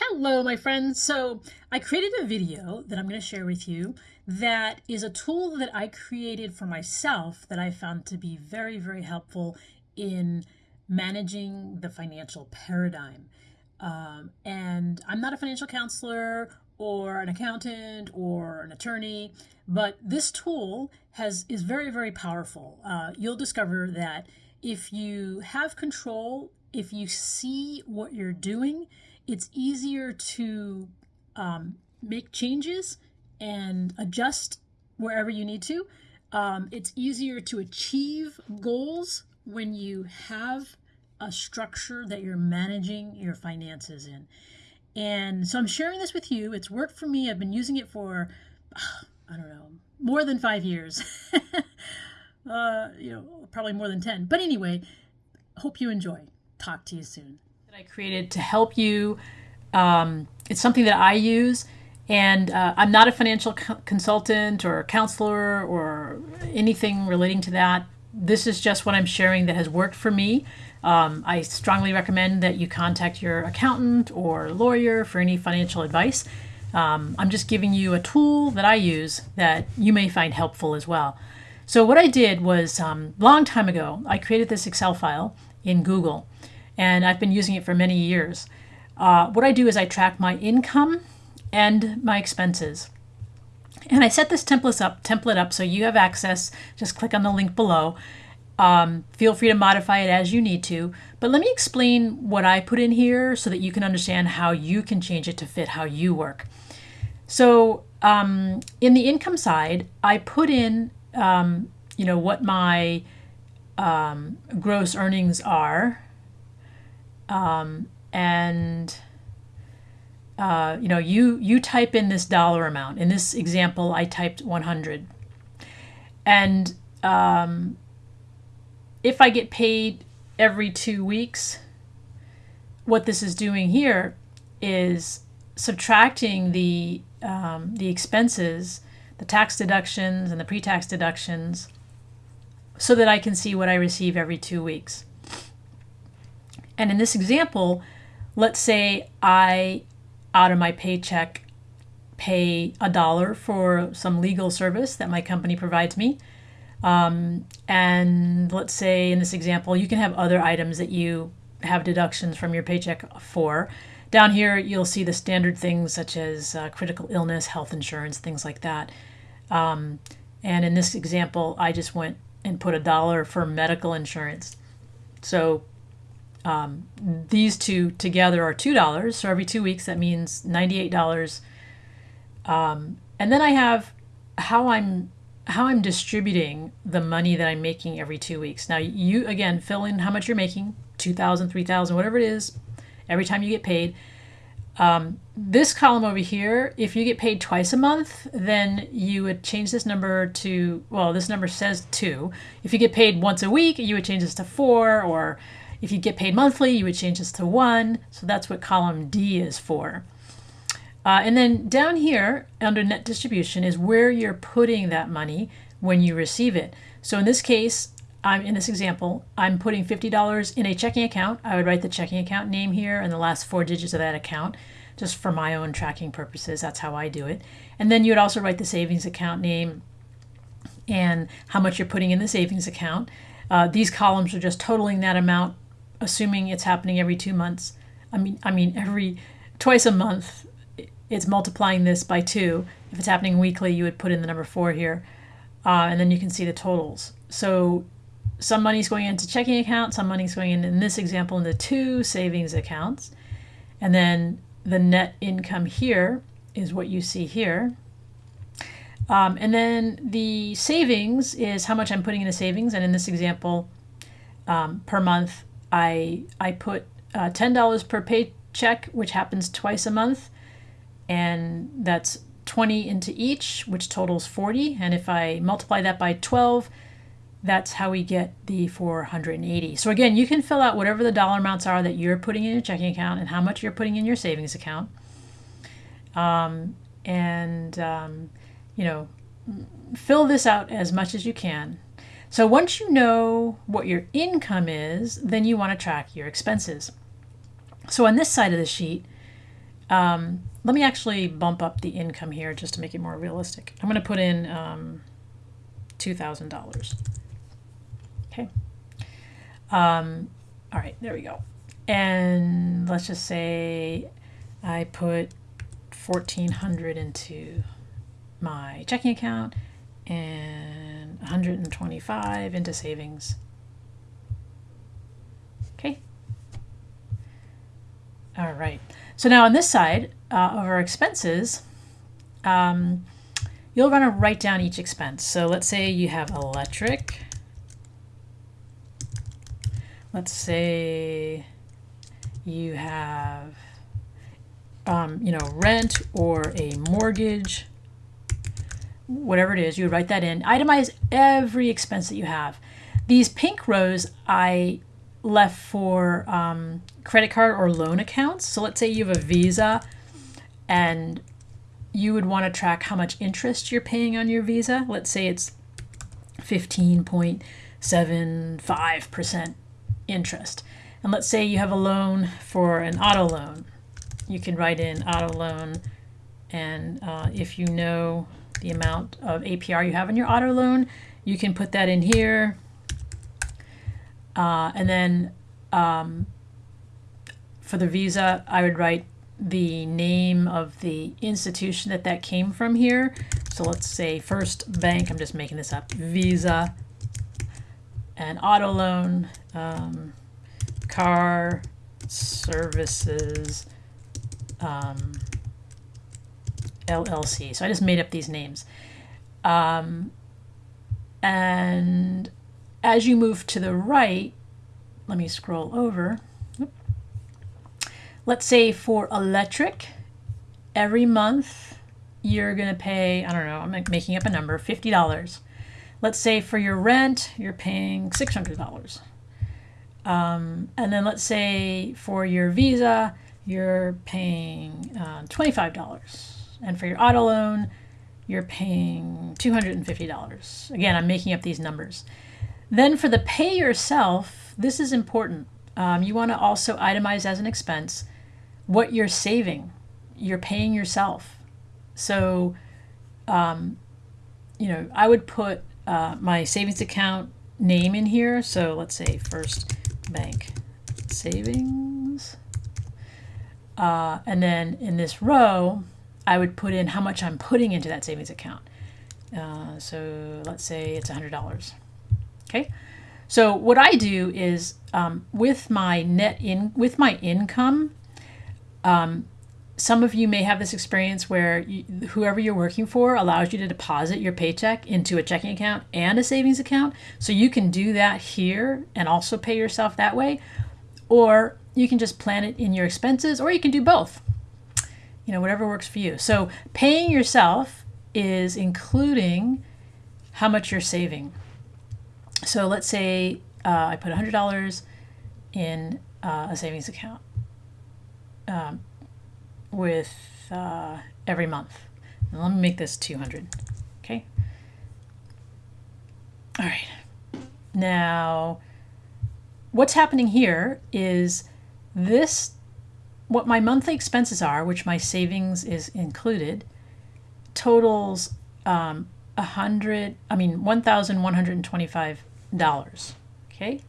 Hello, my friends. So I created a video that I'm going to share with you that is a tool that I created for myself that I found to be very, very helpful in managing the financial paradigm. Um, and I'm not a financial counselor or an accountant or an attorney, but this tool has is very, very powerful. Uh, you'll discover that if you have control, if you see what you're doing, it's easier to um, make changes and adjust wherever you need to. Um, it's easier to achieve goals when you have a structure that you're managing your finances in. And so I'm sharing this with you. It's worked for me. I've been using it for, I don't know, more than five years. uh, you know, probably more than 10. But anyway, hope you enjoy. Talk to you soon. I created to help you. Um, it's something that I use. And uh, I'm not a financial co consultant or counselor or anything relating to that. This is just what I'm sharing that has worked for me. Um, I strongly recommend that you contact your accountant or lawyer for any financial advice. Um, I'm just giving you a tool that I use that you may find helpful as well. So what I did was, um, long time ago, I created this Excel file in Google, and I've been using it for many years. Uh, what I do is I track my income and my expenses. And I set this template up, template up so you have access. Just click on the link below. Um, feel free to modify it as you need to. But let me explain what I put in here so that you can understand how you can change it to fit how you work. So um, in the income side, I put in, um, you know, what my um, gross earnings are. Um, and uh, you know, you, you type in this dollar amount. In this example, I typed 100. And um, if I get paid every two weeks, what this is doing here is subtracting the, um, the expenses, the tax deductions and the pre-tax deductions so that I can see what I receive every two weeks. And in this example, let's say I out of my paycheck pay a dollar for some legal service that my company provides me. Um, and let's say in this example, you can have other items that you have deductions from your paycheck for. Down here, you'll see the standard things such as uh, critical illness, health insurance, things like that. Um, and in this example, I just went and put a dollar for medical insurance. So um, these two together are $2. So every two weeks, that means $98. Um, and then I have how I'm how I'm distributing the money that I'm making every two weeks. Now you again fill in how much you're making, 2,000, 3,000, whatever it is, every time you get paid. Um, this column over here, if you get paid twice a month, then you would change this number to, well, this number says two. If you get paid once a week, you would change this to four or if you get paid monthly, you would change this to 1. So that's what column D is for. Uh, and then down here under net distribution is where you're putting that money when you receive it. So in this case, I'm in this example, I'm putting $50 in a checking account. I would write the checking account name here and the last four digits of that account just for my own tracking purposes. That's how I do it. And then you would also write the savings account name and how much you're putting in the savings account. Uh, these columns are just totaling that amount assuming it's happening every two months. I mean, I mean every twice a month, it's multiplying this by two. If it's happening weekly, you would put in the number four here, uh, and then you can see the totals. So some money's going into checking account, some money's going in, in this example, into two savings accounts. And then the net income here is what you see here. Um, and then the savings is how much I'm putting in the savings. And in this example, um, per month, I, I put uh, $10 per paycheck, which happens twice a month, and that's 20 into each, which totals 40. And if I multiply that by 12, that's how we get the 480. So again, you can fill out whatever the dollar amounts are that you're putting in your checking account and how much you're putting in your savings account. Um, and, um, you know, fill this out as much as you can. So once you know what your income is, then you want to track your expenses. So on this side of the sheet, Um, let me actually bump up the income here just to make it more realistic. I'm going to put in um, $2,000. Okay. Um, all right, there we go. And let's just say I put 1400 into my checking account and 125 into savings. Okay. All right. So now on this side uh, of our expenses, um, you'll want to write down each expense. So let's say you have electric. Let's say you have, um, you know, rent or a mortgage, whatever it is, you would write that in. Itemize every expense that you have. These pink rows I left for um, credit card or loan accounts. So let's say you have a Visa and you would want to track how much interest you're paying on your Visa. Let's say it's 15.75% interest. And let's say you have a loan for an auto loan. You can write in auto loan and uh, if you know the amount of APR you have on your auto loan, you can put that in here uh, and then um, for the visa, I would write the name of the institution that that came from here. So let's say First Bank, I'm just making this up, Visa, and auto loan, um, car services, um, LLC. So I just made up these names. Um, and as you move to the right, let me scroll over. Let's say for electric, every month you're going to pay, I don't know, I'm making up a number, $50. Let's say for your rent, you're paying $600. Um, and then let's say for your visa, you're paying uh, $25. And for your auto loan, you're paying $250. Again, I'm making up these numbers. Then for the pay yourself, this is important. Um, you want to also itemize as an expense what you're saving. You're paying yourself. So, um, you know, I would put uh, my savings account name in here. So let's say First Bank Savings. Uh, and then in this row, I would put in how much I'm putting into that savings account. Uh, so let's say it's $100. Okay, so what I do is um, with my net in with my income. Um, some of you may have this experience where you, whoever you're working for allows you to deposit your paycheck into a checking account and a savings account. So you can do that here and also pay yourself that way. Or you can just plan it in your expenses, or you can do both. You know, whatever works for you. So paying yourself is including how much you're saving. So let's say uh, I put $100 in uh, a savings account um, with uh, every month. Now let me make this 200. Okay. All right. Now, what's happening here is this, what my monthly expenses are, which my savings is included, totals um, 100, I mean, 1,125 dollars. Okay.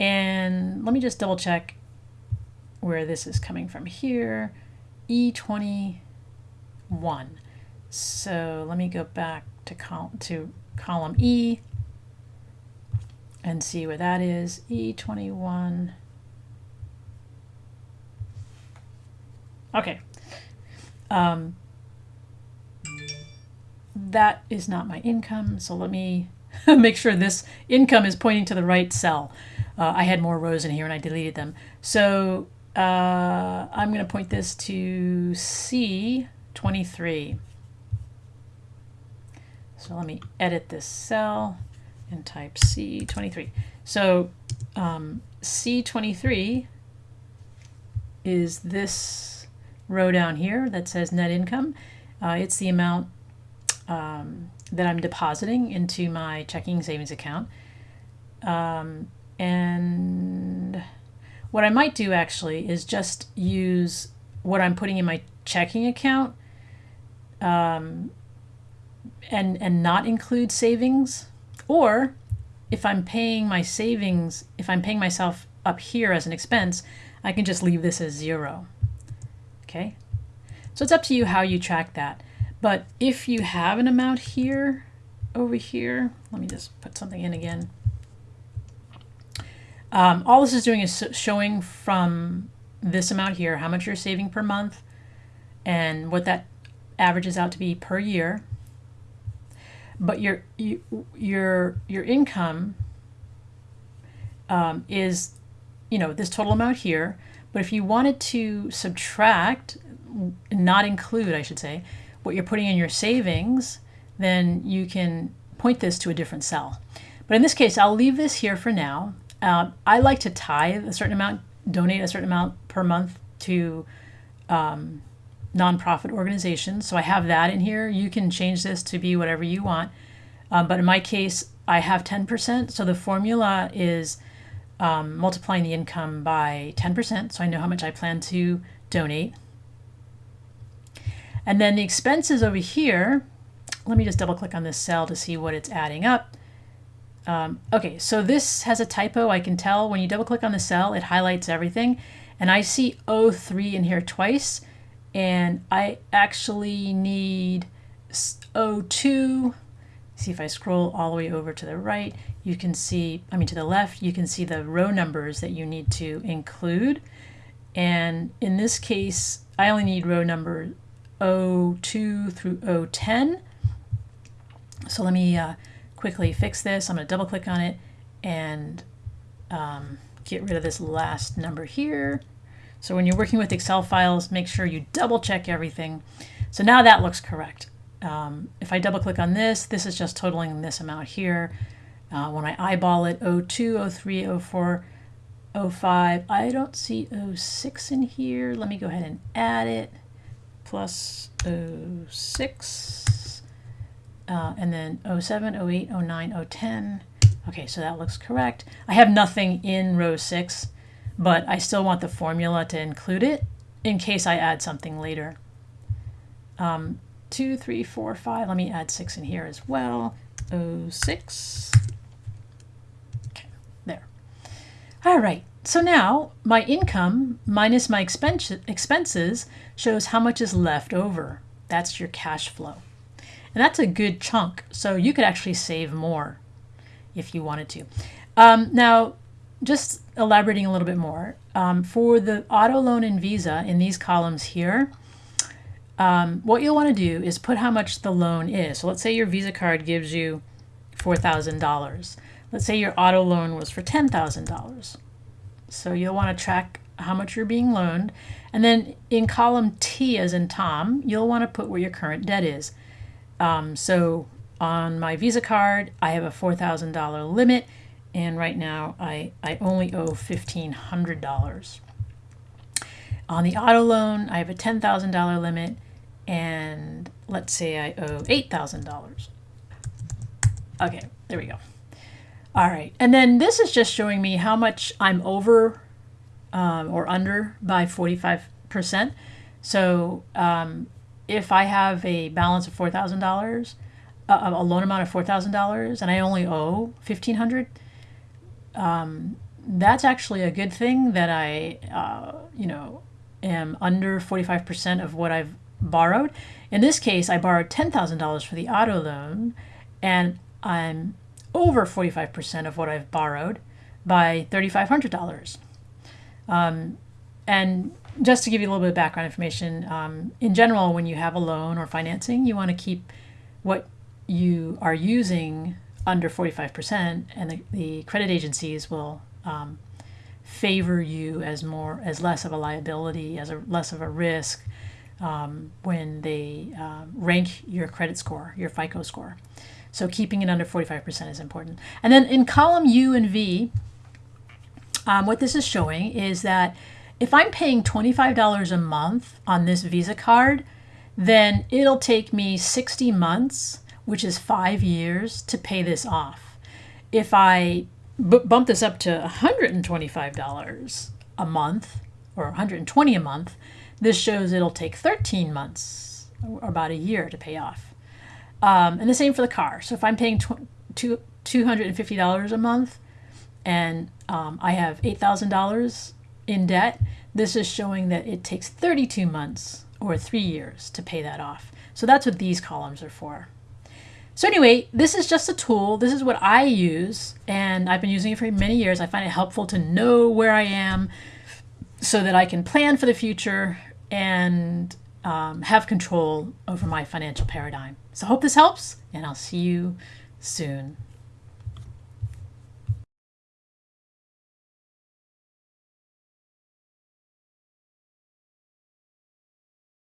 And let me just double check where this is coming from here. E21. So let me go back to, col to column E and see where that is. E21. Okay. Um, that is not my income. So let me make sure this income is pointing to the right cell. Uh, I had more rows in here and I deleted them. So uh, I'm going to point this to C23. So let me edit this cell and type C23. So um, C23 is this row down here that says net income. Uh, it's the amount um, that I'm depositing into my checking savings account. Um, and what I might do actually is just use what I'm putting in my checking account um, and, and not include savings. Or if I'm paying my savings, if I'm paying myself up here as an expense, I can just leave this as zero. Okay, so it's up to you how you track that. But if you have an amount here, over here, let me just put something in again. Um, all this is doing is showing from this amount here how much you're saving per month and what that averages out to be per year. But your your your income um, is you know this total amount here. But if you wanted to subtract, not include, I should say, what you're putting in your savings, then you can point this to a different cell. But in this case, I'll leave this here for now. Uh, I like to tithe a certain amount, donate a certain amount per month to um, nonprofit organizations. So I have that in here. You can change this to be whatever you want. Um, but in my case, I have 10%. So the formula is um, multiplying the income by 10%. So I know how much I plan to donate. And then the expenses over here, let me just double click on this cell to see what it's adding up. Um, okay, so this has a typo. I can tell when you double click on the cell, it highlights everything. And I see 03 in here twice. And I actually need 02. See if I scroll all the way over to the right, you can see, I mean to the left, you can see the row numbers that you need to include. And in this case, I only need row number 02 through 010. So let me uh, quickly fix this. I'm going to double click on it and um, get rid of this last number here. So when you're working with Excel files, make sure you double check everything. So now that looks correct. Um, if I double click on this, this is just totaling this amount here. Uh, when I eyeball it, 02, 03, 04, 05, I don't see 06 in here. Let me go ahead and add it. Plus 06 uh, and then 07, 08, 09, 010. Okay, so that looks correct. I have nothing in row 6, but I still want the formula to include it in case I add something later. Um, 2, 3, 4, 5. Let me add 6 in here as well. 06. Okay, there. All right, so now my income minus my expense expenses shows how much is left over. That's your cash flow. And that's a good chunk. So you could actually save more if you wanted to. Um, now, just elaborating a little bit more, um, for the auto loan and Visa in these columns here, um, what you'll want to do is put how much the loan is. So let's say your Visa card gives you $4,000. Let's say your auto loan was for $10,000. So you'll want to track how much you're being loaned. And then in column T as in Tom, you'll want to put where your current debt is. Um, so on my Visa card, I have a $4,000 limit, and right now I, I only owe $1,500. On the auto loan, I have a $10,000 limit, and let's say I owe $8,000. Okay, there we go. All right, and then this is just showing me how much I'm over um, or under by 45%. So um, if I have a balance of four thousand dollars, a loan amount of four thousand dollars, and I only owe fifteen hundred, um, that's actually a good thing that I, uh, you know, am under forty five percent of what I've borrowed. In this case, I borrowed ten thousand dollars for the auto loan, and I'm over forty five percent of what I've borrowed by thirty five hundred dollars. Um, and just to give you a little bit of background information, um, in general, when you have a loan or financing, you want to keep what you are using under 45%, and the, the credit agencies will um, favor you as more as less of a liability, as a less of a risk um, when they uh, rank your credit score, your FICO score. So keeping it under 45% is important. And then in column U and V, um, what this is showing is that if I'm paying $25 a month on this Visa card, then it'll take me 60 months, which is five years, to pay this off. If I bump this up to $125 a month or 120 a month, this shows it'll take 13 months or about a year to pay off. Um, and the same for the car. So if I'm paying tw- two, $250 a month and um, I have $8,000 in debt, this is showing that it takes 32 months or three years to pay that off. So that's what these columns are for. So anyway, this is just a tool. This is what I use, and I've been using it for many years. I find it helpful to know where I am so that I can plan for the future and um, have control over my financial paradigm. So I hope this helps, and I'll see you soon.